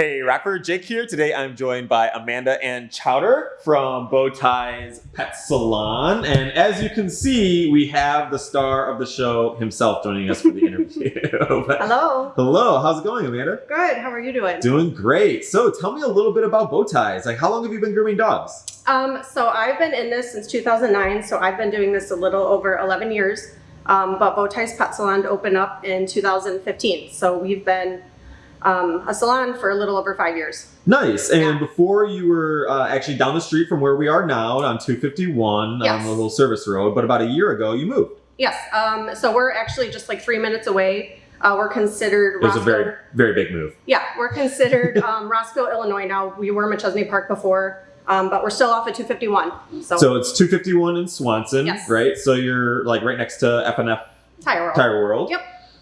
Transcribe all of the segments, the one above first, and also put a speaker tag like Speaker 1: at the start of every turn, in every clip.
Speaker 1: Hey, rapper Jake here. Today I'm joined by Amanda and Chowder from Bowties Pet Salon. And as you can see, we have the star of the show himself joining us for the interview.
Speaker 2: Hello.
Speaker 1: Hello, how's it going, Amanda?
Speaker 2: Good. How are you doing?
Speaker 1: Doing great. So tell me a little bit about Bowties. Like, how long have you been grooming dogs?
Speaker 2: Um, so I've been in this since 2009. So I've been doing this a little over 11 years. Um, but Bowties Pet Salon opened up in 2015. So we've been um, a salon for a little over five years.
Speaker 1: Nice. And
Speaker 2: Yeah.
Speaker 1: before you were uh, actually down the street from where we are now on 251 on the little service road, but about a year ago you moved.
Speaker 2: Yes. Um, so we're actually just like three minutes away. Uh, we're considered
Speaker 1: It was a very, very big move.
Speaker 2: Yeah, we're considered um, Roscoe, Illinois now. We were Machesney Park before, um, but we're still off at 251. So,
Speaker 1: So it's 251 in Swanson,
Speaker 2: Yes.
Speaker 1: right? So you're like right next to FNF
Speaker 2: Tire World.
Speaker 1: Tire World.
Speaker 2: Yep.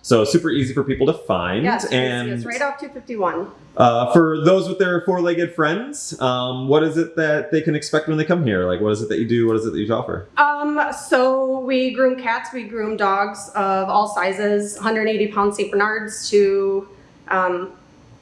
Speaker 1: So super easy for people to find.
Speaker 2: Yes,
Speaker 1: and
Speaker 2: it's right off 251.
Speaker 1: uh, for those with their four-legged friends, um, what is it that they can expect when they come here? Like, what is it that you do? What is it that you offer?
Speaker 2: Um, so we groom cats, we groom dogs of all sizes, 180 pound St. Bernards to um,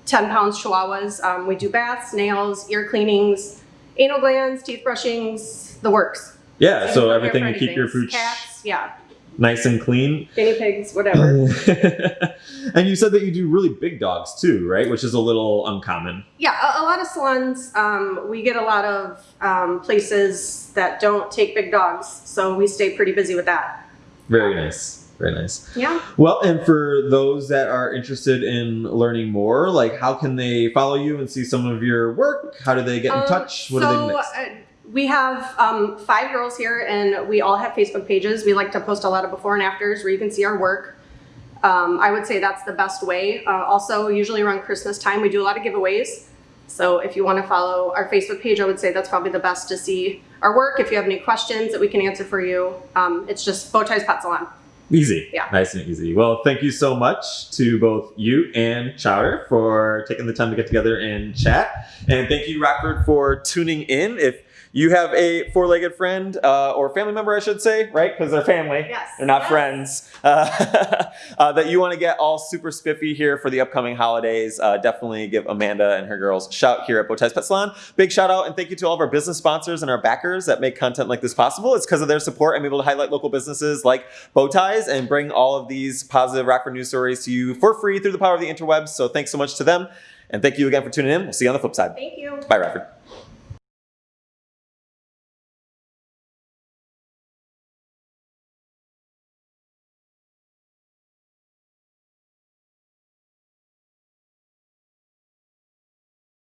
Speaker 2: 10 pounds Chihuahuas. Um, we do baths, nails, ear cleanings, anal glands, teeth brushings, the works.
Speaker 1: Yeah,
Speaker 2: You
Speaker 1: so everything to keep your
Speaker 2: anything.
Speaker 1: pooch
Speaker 2: Cats, yeah.
Speaker 1: Nice and clean.
Speaker 2: Guinea pigs, whatever.
Speaker 1: and you said that you do really big dogs too, right? Which is a little uncommon.
Speaker 2: yeah, a, a lot of salons, um, we get a lot of um, places that don't take big dogs, so we stay pretty busy with that.
Speaker 1: Very nice. Very nice.
Speaker 2: Yeah.
Speaker 1: Well, and for those that are interested in learning more, like how can they follow you and see some of your work? How do they get in
Speaker 2: Um,
Speaker 1: touch? What
Speaker 2: so,
Speaker 1: do they next?
Speaker 2: uh, we have um, five girls here, and we all have Facebook pages. We like to post a lot of before and afters where you can see our work. Um, I would say that's the best way. Uh, also, usually around Christmas time, we do a lot of giveaways. So if you want to follow our Facebook page, I would say that's probably the best to see our work. If you have any questions that we can answer for you, um, it's just Bowties Pet Salon.
Speaker 1: Easy.
Speaker 2: Yeah.
Speaker 1: Nice and easy. Well, thank you so much to both you and Chowder for taking the time to get together and chat. And thank you, Rockford, for tuning in. If you have a four-legged friend uh, or family member, I should say, right? Because they're family.
Speaker 2: Yes.
Speaker 1: They're not
Speaker 2: Yes.
Speaker 1: friends. Uh, uh, that you want to get all super spiffy here for the upcoming holidays, uh, definitely give Amanda and her girls a shout here at Bowties Pet Salon. Big shout out and thank you to all of our business sponsors and our backers that make content like this possible. It's because of their support I'm able to highlight local businesses like Bowties and bring all of these positive Rockford news stories to you for free through the power of the interwebs. So thanks so much to them. And thank you again for tuning in. We'll see you on the flip side.
Speaker 2: Thank you.
Speaker 1: Bye, Rockford.